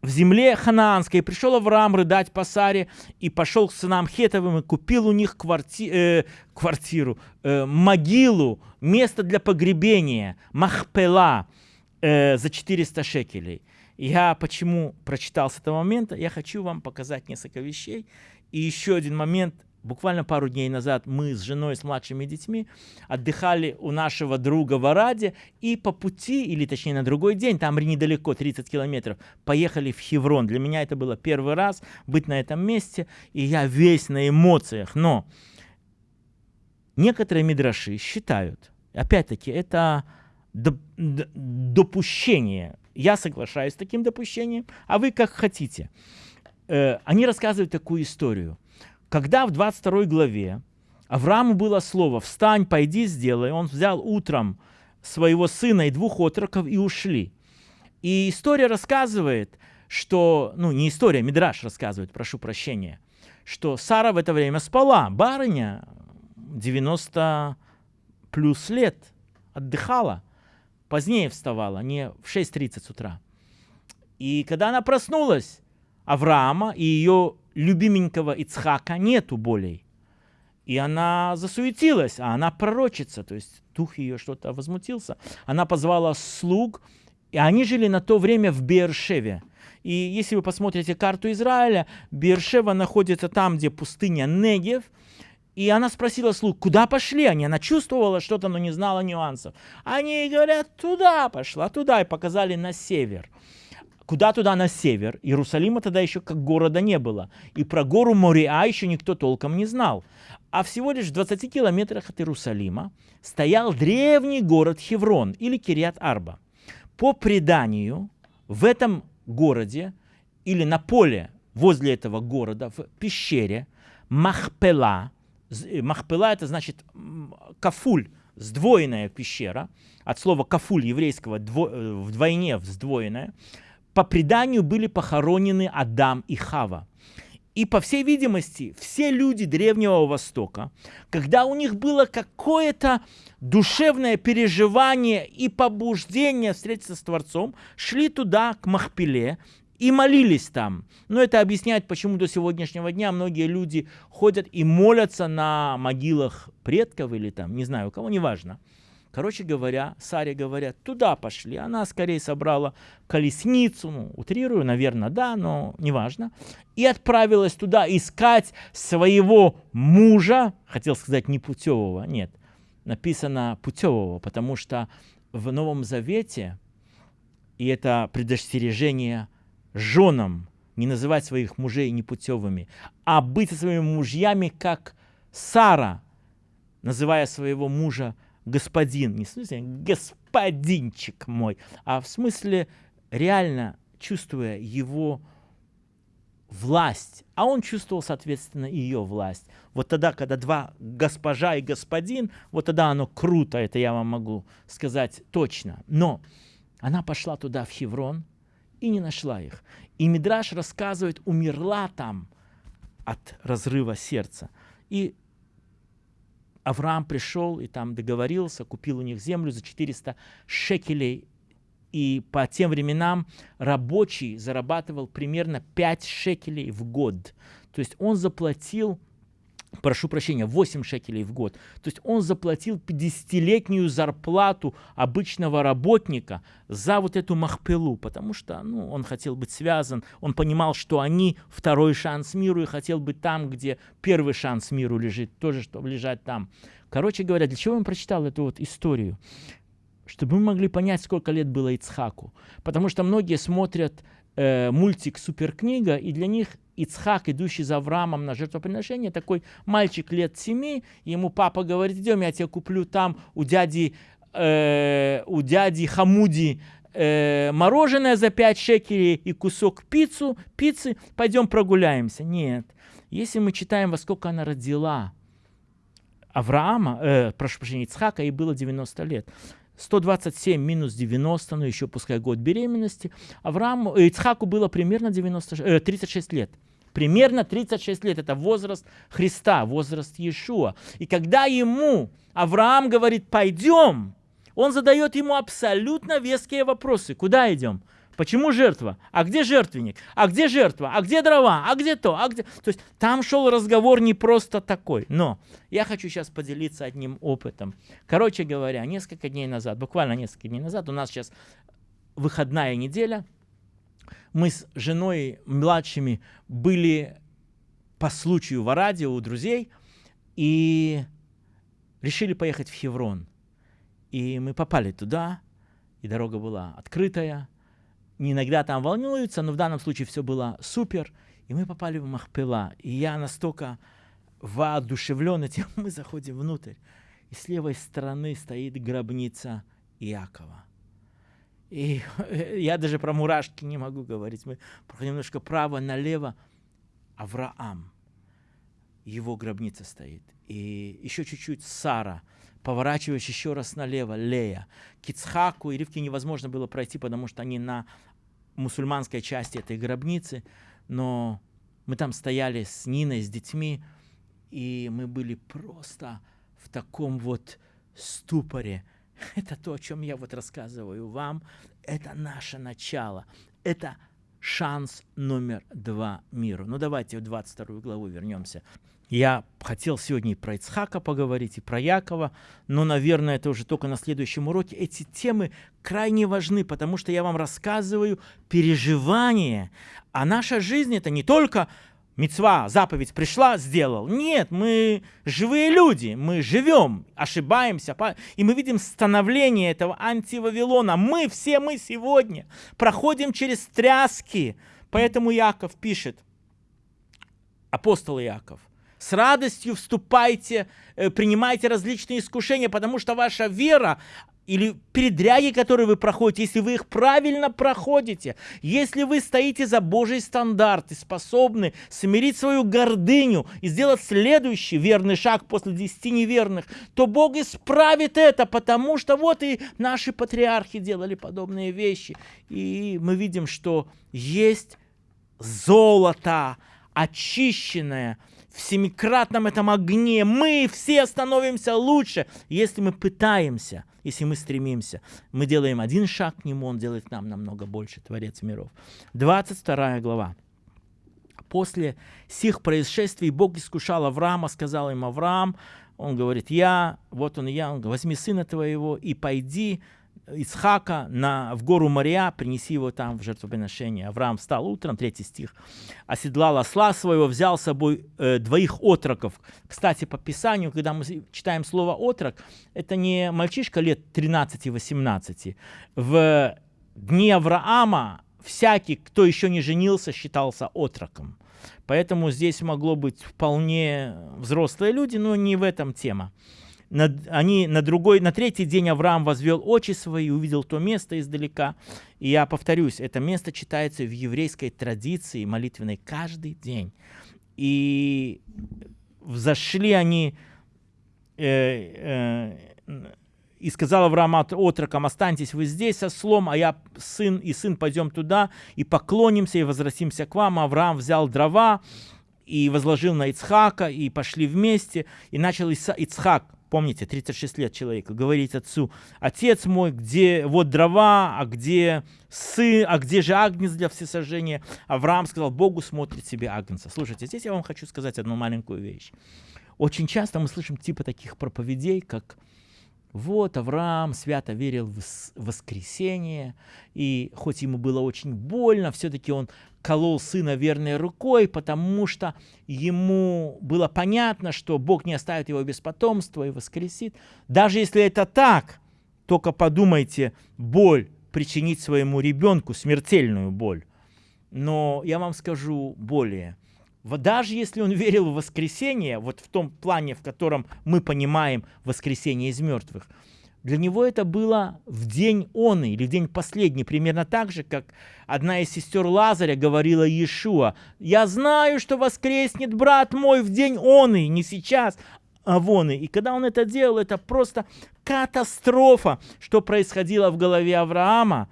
A: в земле ханаанской. Пришел Авраам рыдать по Саре, и пошел к сынам Хетовым, и купил у них кварти, э, квартиру, э, могилу, место для погребения, Махпела, э, за 400 шекелей. Я почему прочитал с этого момента? Я хочу вам показать несколько вещей. И еще один момент. Буквально пару дней назад мы с женой, с младшими детьми отдыхали у нашего друга в Араде и по пути, или точнее на другой день, там недалеко, 30 километров, поехали в Хеврон. Для меня это было первый раз быть на этом месте, и я весь на эмоциях. Но некоторые мидраши считают, опять-таки, это допущение. Я соглашаюсь с таким допущением, а вы как хотите. Э, они рассказывают такую историю. Когда в 22 главе Аврааму было слово «Встань, пойди, сделай», он взял утром своего сына и двух отроков и ушли. И история рассказывает, что, ну не история, Мидраш рассказывает, прошу прощения, что Сара в это время спала, барыня 90 плюс лет, отдыхала позднее вставала, не в 6.30 с утра. И когда она проснулась, Авраама и ее любименького Ицхака нету более. И она засуетилась, а она пророчица, то есть дух ее что-то возмутился. Она позвала слуг, и они жили на то время в Бершеве. И если вы посмотрите карту Израиля, Бершева находится там, где пустыня Негев – и она спросила слуг, куда пошли они? Она чувствовала что-то, но не знала нюансов. Они говорят, туда пошла, туда, и показали на север. Куда туда на север? Иерусалима тогда еще как города не было. И про гору Мориа еще никто толком не знал. А всего лишь в 20 километрах от Иерусалима стоял древний город Хеврон или Кириат-Арба. По преданию, в этом городе или на поле возле этого города, в пещере, Махпела, Э, Махпела это значит кафуль, сдвоенная пещера. От слова кафуль еврейского дво, э, вдвойне сдвоенная. По преданию были похоронены Адам и Хава. И, по всей видимости, все люди Древнего Востока, когда у них было какое-то душевное переживание и побуждение встретиться с Творцом, шли туда, к Махпеле, и молились там. Но это объясняет, почему до сегодняшнего дня многие люди ходят и молятся на могилах предков или там, не знаю у кого, неважно. Короче говоря, Саре говорят, туда пошли. Она скорее собрала колесницу, ну, утрирую, наверное, да, но неважно. И отправилась туда искать своего мужа, хотел сказать не путевого, нет, написано путевого, потому что в Новом Завете, и это предостережение – женам не называть своих мужей непутевыми, а быть со своими мужьями, как Сара, называя своего мужа господин. Не в смысле господинчик мой, а в смысле реально чувствуя его власть, а он чувствовал, соответственно, ее власть. Вот тогда, когда два госпожа и господин, вот тогда оно круто, это я вам могу сказать точно. Но она пошла туда, в Хеврон, и не нашла их. И Мидраш рассказывает, умерла там от разрыва сердца. И Авраам пришел и там договорился, купил у них землю за 400 шекелей и по тем временам рабочий зарабатывал примерно 5 шекелей в год. То есть он заплатил, прошу прощения, 8 шекелей в год. То есть он заплатил 50-летнюю зарплату обычного работника за вот эту махпелу, потому что ну, он хотел быть связан, он понимал, что они второй шанс миру и хотел быть там, где первый шанс миру лежит, тоже чтобы лежать там. Короче говоря, для чего он прочитал эту вот историю? чтобы мы могли понять, сколько лет было Ицхаку. Потому что многие смотрят э, мультик «Суперкнига», и для них Ицхак, идущий за Авраамом на жертвоприношение, такой мальчик лет семи, ему папа говорит, идем, я тебе куплю там у дяди, э, у дяди Хамуди э, мороженое за 5 шекелей и кусок пиццу, пиццы, пойдем прогуляемся. Нет. Если мы читаем, во сколько она родила Авраама, э, прошу прощения, Ицхака, ей было 90 лет. 127 минус 90, ну еще пускай год беременности. Аврааму, э, Ицхаку было примерно 90, э, 36 лет. Примерно 36 лет. Это возраст Христа, возраст Иешуа. И когда ему Авраам говорит, пойдем, он задает ему абсолютно веские вопросы. Куда идем? Почему жертва? А где жертвенник? А где жертва? А где дрова? А где то? А где... То есть там шел разговор не просто такой. Но я хочу сейчас поделиться одним опытом. Короче говоря, несколько дней назад, буквально несколько дней назад, у нас сейчас выходная неделя. Мы с женой младшими были по случаю в радио у друзей и решили поехать в Хеврон. И мы попали туда, и дорога была открытая, иногда там волнуются, но в данном случае все было супер. И мы попали в Махпела. И я настолько воодушевлен этим, мы заходим внутрь. И с левой стороны стоит гробница Иакова. И я даже про мурашки не могу говорить. Мы проходим немножко право-налево. Авраам. Его гробница стоит. И еще чуть-чуть Сара. Поворачиваешь еще раз налево, Лея. Кицхаку и Ривке невозможно было пройти, потому что они на мусульманской части этой гробницы, но мы там стояли с Ниной, с детьми, и мы были просто в таком вот ступоре. Это то, о чем я вот рассказываю вам. Это наше начало. Это шанс номер два миру. Ну давайте в 22 главу вернемся. Я хотел сегодня и про Ицхака поговорить, и про Якова, но, наверное, это уже только на следующем уроке. Эти темы крайне важны, потому что я вам рассказываю переживания. А наша жизнь это не только мецва, заповедь пришла, сделал. Нет, мы живые люди, мы живем, ошибаемся, и мы видим становление этого антивавилона. Мы, все мы сегодня проходим через тряски. Поэтому Яков пишет, апостол Яков, с радостью вступайте, э, принимайте различные искушения, потому что ваша вера или передряги, которые вы проходите, если вы их правильно проходите, если вы стоите за Божий стандарт и способны смирить свою гордыню и сделать следующий верный шаг после десяти неверных, то Бог исправит это, потому что вот и наши патриархи делали подобные вещи. И мы видим, что есть золото, очищенное, в семикратном этом огне. Мы все становимся лучше, если мы пытаемся, если мы стремимся. Мы делаем один шаг к нему, он делает нам намного больше, Творец миров. 22 глава. После сих происшествий Бог искушал Авраама, сказал им Авраам, он говорит, я, вот он я, он говорит, возьми сына твоего и пойди Исхака на, в гору Мария, принеси его там в жертвоприношение. Авраам встал утром, третий стих, оседлал осла своего, взял с собой э, двоих отроков. Кстати, по Писанию, когда мы читаем слово «отрок», это не мальчишка лет 13-18. В дни Авраама всякий, кто еще не женился, считался отроком. Поэтому здесь могло быть вполне взрослые люди, но не в этом тема. На, они на другой, на третий день Авраам возвел очи свои, увидел то место издалека. И я повторюсь, это место читается в еврейской традиции молитвенной каждый день. И взошли они э, э, и сказал Авраам отрокам, останьтесь вы здесь со слом, а я сын и сын пойдем туда и поклонимся и возвратимся к вам. Авраам взял дрова и возложил на Ицхака, и пошли вместе, и начал Ицхак, помните, 36 лет человека, говорить отцу, отец мой, где вот дрова, а где сын, а где же агнец для всесожжения? Авраам сказал, Богу смотрит себе агнца. Слушайте, здесь я вам хочу сказать одну маленькую вещь. Очень часто мы слышим типа таких проповедей, как вот Авраам свято верил в воскресение, и хоть ему было очень больно, все-таки он колол сына верной рукой, потому что ему было понятно, что Бог не оставит его без потомства и воскресит. Даже если это так, только подумайте, боль причинить своему ребенку, смертельную боль. Но я вам скажу более – даже если он верил в воскресение, вот в том плане, в котором мы понимаем воскресение из мертвых, для него это было в день он или в день последний, примерно так же, как одна из сестер Лазаря говорила Иешуа, «Я знаю, что воскреснет брат мой в день он и не сейчас, а вон и». И когда он это делал, это просто катастрофа, что происходило в голове Авраама,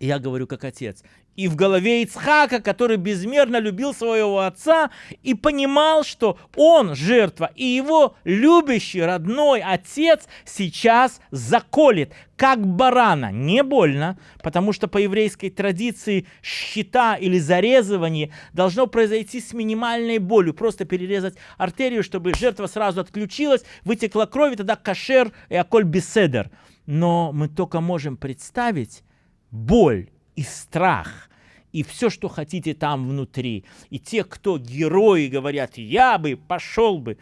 A: я говорю как отец и в голове Ицхака, который безмерно любил своего отца и понимал, что он жертва, и его любящий родной отец сейчас заколет, как барана. Не больно, потому что по еврейской традиции щита или зарезывание должно произойти с минимальной болью. Просто перерезать артерию, чтобы жертва сразу отключилась, вытекла кровь, и тогда кашер и аколь беседер. Но мы только можем представить боль и страх, и все, что хотите там внутри. И те, кто герои, говорят, я бы пошел бы.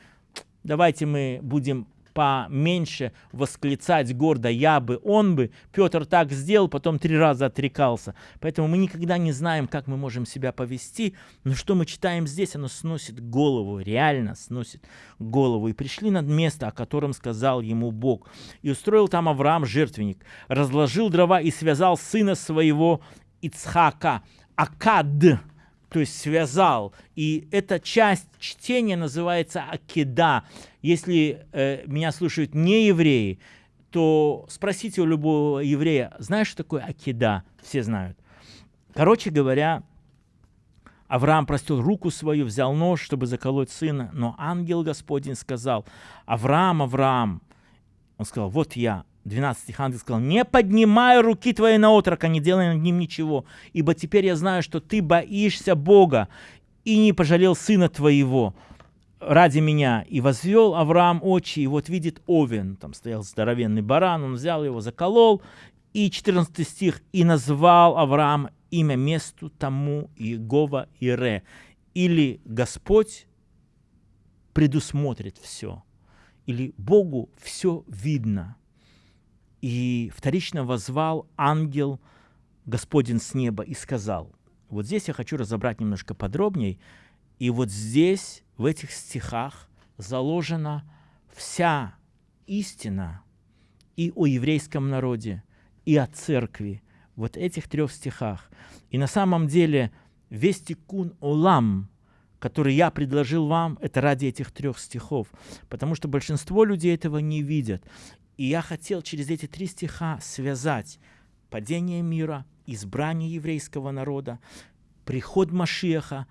A: Давайте мы будем поменьше восклицать гордо «я бы», «он бы». Петр так сделал, потом три раза отрекался. Поэтому мы никогда не знаем, как мы можем себя повести, но что мы читаем здесь, оно сносит голову, реально сносит голову. «И пришли над место, о котором сказал ему Бог. И устроил там Авраам жертвенник, разложил дрова и связал сына своего Ицхака, Акад, то есть связал. И эта часть чтения называется Акида. Если э, меня слушают не евреи, то спросите у любого еврея, знаешь, что такое Акида? Все знают. Короче говоря, Авраам простил руку свою, взял нож, чтобы заколоть сына, но ангел Господень сказал, Авраам, Авраам, он сказал, вот я. 12 стих ангел сказал, не поднимай руки твои на отрока, не делай над ним ничего, ибо теперь я знаю, что ты боишься Бога и не пожалел сына твоего ради меня. И возвел Авраам очи, и вот видит Овен, там стоял здоровенный баран, он взял его, заколол. И 14 стих, и назвал Авраам имя месту тому Иегова Ире, или Господь предусмотрит все, или Богу все видно – и вторично возвал ангел Господень с неба и сказал, вот здесь я хочу разобрать немножко подробнее, и вот здесь, в этих стихах, заложена вся истина и о еврейском народе, и о церкви, вот этих трех стихах. И на самом деле весь тикун олам, который я предложил вам, это ради этих трех стихов, потому что большинство людей этого не видят. И я хотел через эти три стиха связать падение мира, избрание еврейского народа, приход Машеха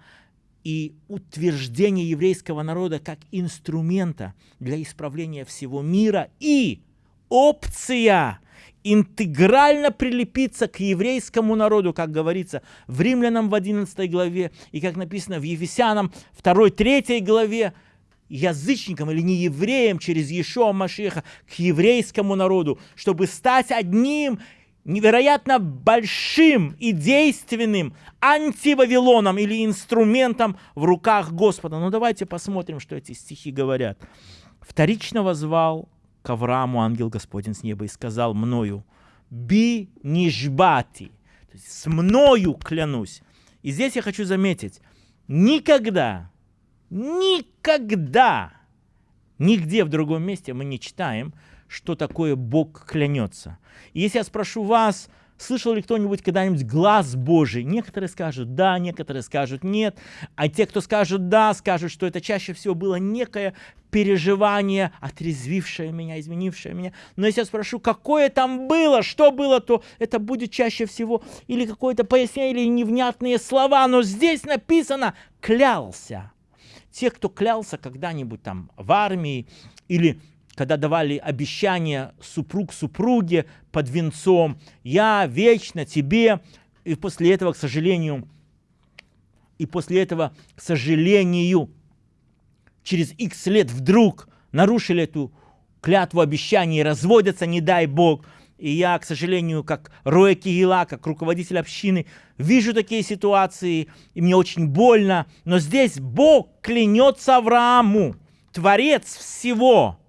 A: и утверждение еврейского народа как инструмента для исправления всего мира и опция интегрально прилепиться к еврейскому народу, как говорится в Римлянам в 11 главе и как написано в Ефесянам 2-3 главе, язычникам или не евреям через Иешуа Машеха к еврейскому народу, чтобы стать одним невероятно большим и действенным антивавилоном или инструментом в руках Господа. Ну давайте посмотрим, что эти стихи говорят. Вторично возвал к Аврааму ангел Господень с неба и сказал мною, би нижбати, то есть с мною клянусь. И здесь я хочу заметить, никогда никогда Нигде в другом месте мы не читаем, что такое Бог клянется. И если я спрошу вас, Слышал ли кто-нибудь когда-нибудь глаз Божий? Некоторые скажут да, некоторые скажут нет. А те, кто скажут да, скажут, что это чаще всего было некое переживание, отрезвившее меня, изменившее меня. Но если я спрошу, какое там было, что было, то это будет чаще всего или какое-то пояснение, или невнятные слова. Но здесь написано «клялся». Те, кто клялся когда-нибудь там в армии или когда давали обещание супруг супруге под венцом, я вечно тебе, и после этого, к сожалению, и после этого, к сожалению, через x лет вдруг нарушили эту клятву обещания и разводятся, не дай Бог. И я, к сожалению, как Роя Кигила, как руководитель общины, вижу такие ситуации, и мне очень больно. Но здесь Бог клянется Аврааму, Творец всего,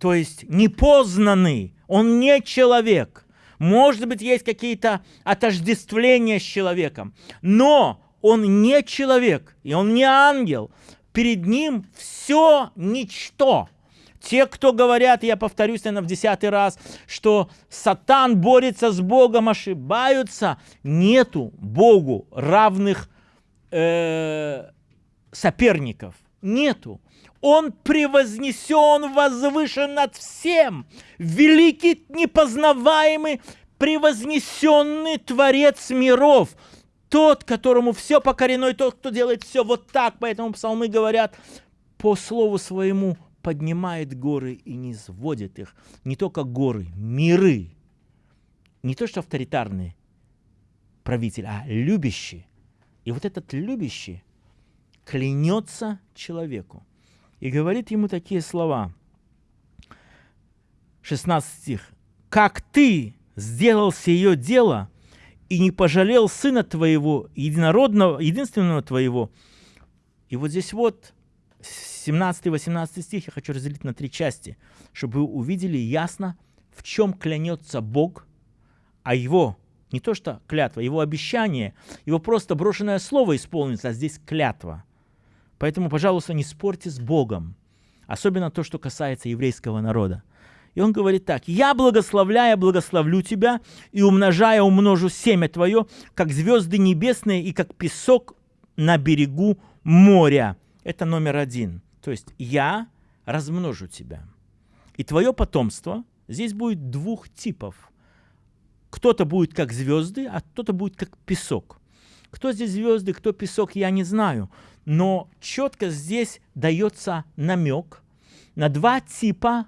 A: то есть непознанный, он не человек. Может быть, есть какие-то отождествления с человеком, но он не человек, и он не ангел. Перед ним все ничто. Те, кто говорят, я повторюсь, наверное, в десятый раз, что сатан борется с Богом, ошибаются. Нету Богу равных э, соперников. Нету. Он превознесен, возвышен над всем. Великий, непознаваемый, превознесенный Творец миров. Тот, которому все покорено, и тот, кто делает все вот так. Поэтому псалмы говорят, по слову своему поднимает горы и не сводит их. Не только горы, миры. Не то, что авторитарный правитель, а любящий. И вот этот любящий клянется человеку и говорит ему такие слова. 16 стих. «Как ты сделал сие дело и не пожалел сына твоего, единородного, единственного твоего». И вот здесь вот 17-18 стих я хочу разделить на три части, чтобы вы увидели ясно, в чем клянется Бог, а его, не то что клятва, его обещание, его просто брошенное слово исполнится, а здесь клятва – Поэтому, пожалуйста, не спорьте с Богом. Особенно то, что касается еврейского народа. И он говорит так, «Я, благословляя, благословлю тебя, и умножая, умножу семя твое, как звезды небесные и как песок на берегу моря». Это номер один. То есть «Я размножу тебя». И твое потомство здесь будет двух типов. Кто-то будет как звезды, а кто-то будет как песок. Кто здесь звезды, кто песок, я не знаю но четко здесь дается намек на два типа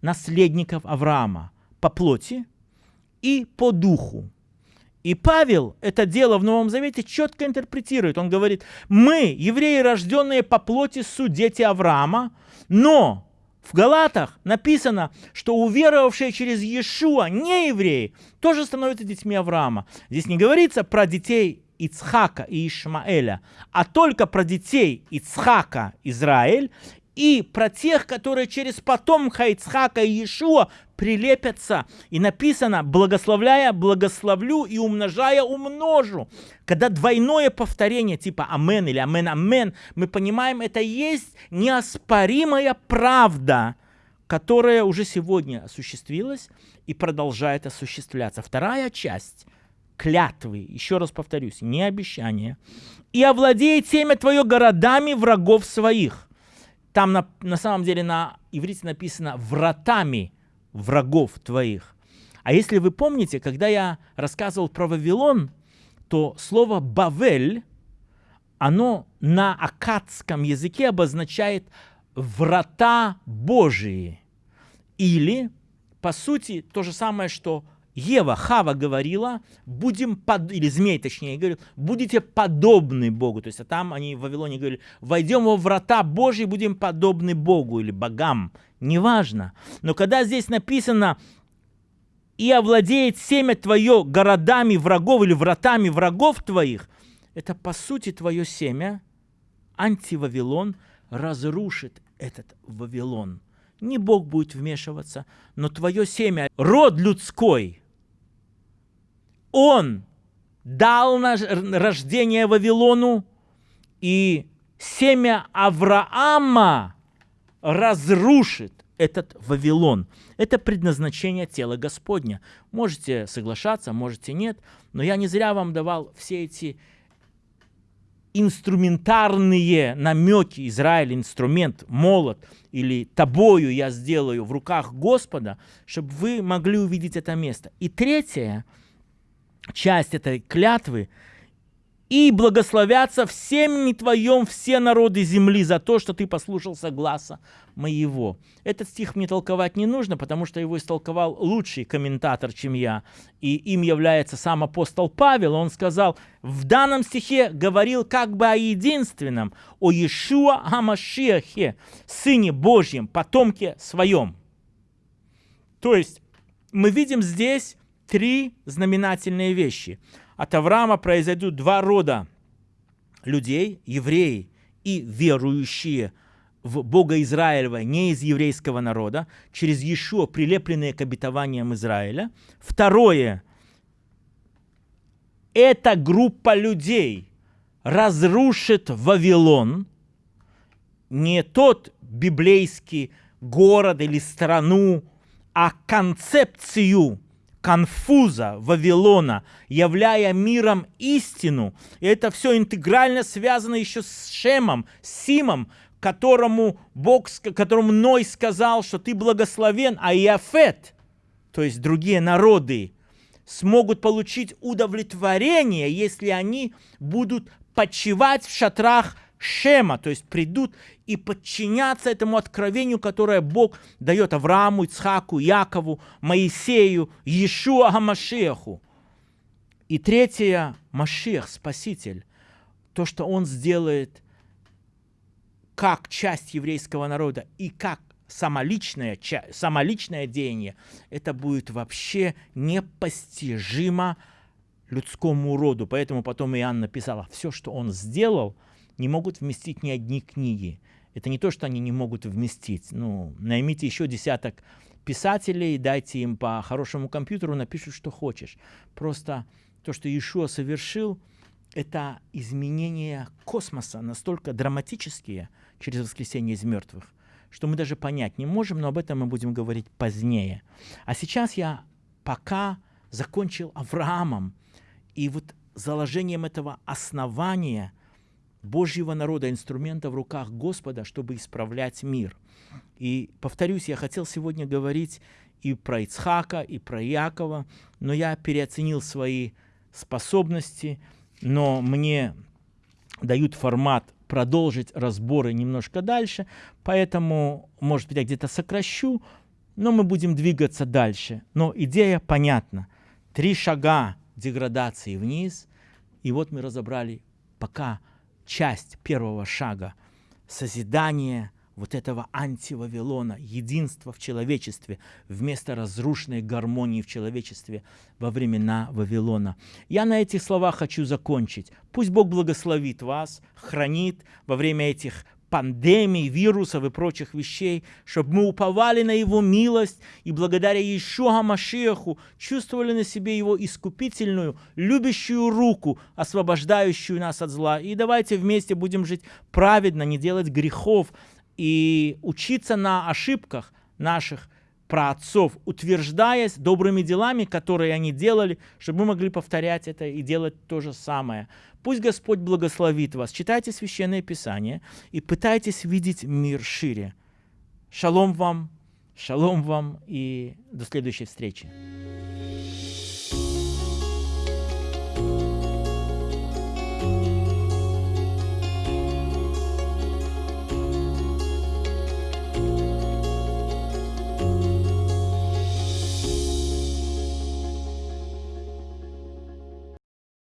A: наследников Авраама по плоти и по духу. И Павел это дело в Новом Завете четко интерпретирует. Он говорит, мы, евреи, рожденные по плоти, суть дети Авраама, но в Галатах написано, что уверовавшие через Иешуа, не евреи, тоже становятся детьми Авраама. Здесь не говорится про детей Ицхака и Ишмаэля, а только про детей Ицхака Израиль и про тех, которые через потомка Ицхака и Иешуа прилепятся. И написано, благословляя, благословлю и умножая, умножу. Когда двойное повторение типа амен или амен, амен, мы понимаем, это есть неоспоримая правда, которая уже сегодня осуществилась и продолжает осуществляться. Вторая часть – клятвы, еще раз повторюсь, не обещания, и овладеет семя твое городами врагов своих. Там на, на самом деле на иврите написано вратами врагов твоих. А если вы помните, когда я рассказывал про Вавилон, то слово «бавель», оно на акадском языке обозначает «врата Божии». Или, по сути, то же самое, что Ева, Хава говорила, будем, под... или змей точнее, говорил, будете подобны Богу. То есть а там они в Вавилоне говорили, войдем во врата Божьи, будем подобны Богу или богам. Неважно. Но когда здесь написано, и овладеет семя твое городами врагов или вратами врагов твоих, это по сути твое семя, антивавилон, разрушит этот Вавилон. Не Бог будет вмешиваться, но твое семя, род людской – он дал рождение Вавилону, и семя Авраама разрушит этот Вавилон. Это предназначение тела Господня. Можете соглашаться, можете нет, но я не зря вам давал все эти инструментарные намеки Израиль, инструмент, молот или тобою я сделаю в руках Господа, чтобы вы могли увидеть это место. И третья часть этой клятвы – и благословятся всем не твоем все народы земли за то, что ты послушался гласа моего. Этот стих мне толковать не нужно, потому что его истолковал лучший комментатор, чем я, и им является сам апостол Павел. Он сказал, в данном стихе говорил как бы о единственном, о Иешуа Хамашиахе, Сыне Божьем, потомке своем. То есть мы видим здесь три знаменательные вещи – от Авраама произойдут два рода людей, евреи и верующие в Бога Израилева, не из еврейского народа, через Иешуа, прилепленные к обетованиям Израиля. Второе, эта группа людей разрушит Вавилон, не тот библейский город или страну, а концепцию конфуза Вавилона, являя миром истину. И это все интегрально связано еще с Шемом, Симом, которому Бог, которому Ной сказал, что ты благословен, а Иафет, то есть другие народы, смогут получить удовлетворение, если они будут почивать в шатрах Шема, то есть придут и подчиняться этому откровению, которое Бог дает Аврааму, Ицхаку, Якову, Моисею, Иешуа Хамашеху. И третье, Машех, Спаситель, то, что Он сделает как часть еврейского народа и как самоличное, самоличное деяние, это будет вообще непостижимо людскому роду. Поэтому потом Иоанн написал, все, что он сделал – не могут вместить ни одни книги. Это не то, что они не могут вместить. Ну, наймите еще десяток писателей, дайте им по хорошему компьютеру, напишут, что хочешь. Просто то, что Иешуа совершил, это изменения космоса настолько драматические через воскресение из мертвых, что мы даже понять не можем, но об этом мы будем говорить позднее. А сейчас я пока закончил Авраамом, и вот заложением этого основания – Божьего народа, инструмента в руках Господа, чтобы исправлять мир. И, повторюсь, я хотел сегодня говорить и про Ицхака, и про Якова, но я переоценил свои способности, но мне дают формат продолжить разборы немножко дальше, поэтому, может быть, я где-то сокращу, но мы будем двигаться дальше. Но идея понятна. Три шага деградации вниз, и вот мы разобрали пока часть первого шага созидания вот этого антивавилона, единства в человечестве, вместо разрушенной гармонии в человечестве во времена Вавилона. Я на этих словах хочу закончить. Пусть Бог благословит вас, хранит во время этих пандемий, вирусов и прочих вещей, чтобы мы уповали на Его милость и благодаря Иешуа Машеху чувствовали на себе Его искупительную, любящую руку, освобождающую нас от зла. И давайте вместе будем жить праведно, не делать грехов и учиться на ошибках наших праотцов, утверждаясь добрыми делами, которые они делали, чтобы мы могли повторять это и делать то же самое. Пусть Господь благословит вас. Читайте Священное Писание и пытайтесь видеть мир шире. Шалом вам, шалом вам и до следующей встречи.